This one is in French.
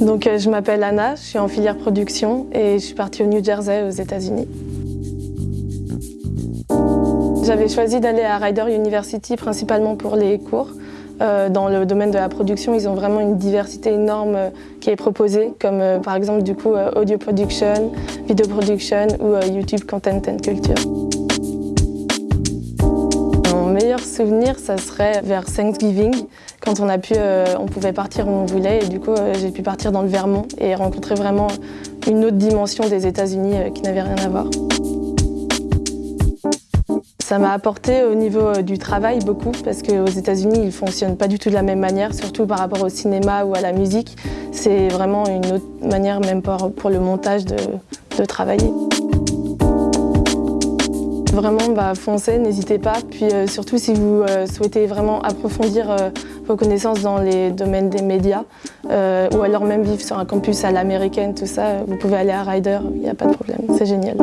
Donc euh, je m'appelle Anna, je suis en filière production et je suis partie au New Jersey aux États-Unis. J'avais choisi d'aller à Rider University principalement pour les cours. Euh, dans le domaine de la production, ils ont vraiment une diversité énorme euh, qui est proposée, comme par exemple du coup audio production, video production ou YouTube content and culture. Ça serait vers Thanksgiving, quand on, a pu, euh, on pouvait partir où on voulait. Et du coup, euh, j'ai pu partir dans le Vermont et rencontrer vraiment une autre dimension des États-Unis euh, qui n'avait rien à voir. Ça m'a apporté au niveau du travail beaucoup parce qu'aux États-Unis, ils ne fonctionnent pas du tout de la même manière, surtout par rapport au cinéma ou à la musique. C'est vraiment une autre manière, même pour le montage, de, de travailler. Vraiment, bah, foncez, n'hésitez pas. Puis euh, surtout, si vous euh, souhaitez vraiment approfondir euh, vos connaissances dans les domaines des médias, ou alors même vivre sur un campus à l'américaine, tout ça, vous pouvez aller à Ryder, il n'y a pas de problème, c'est génial.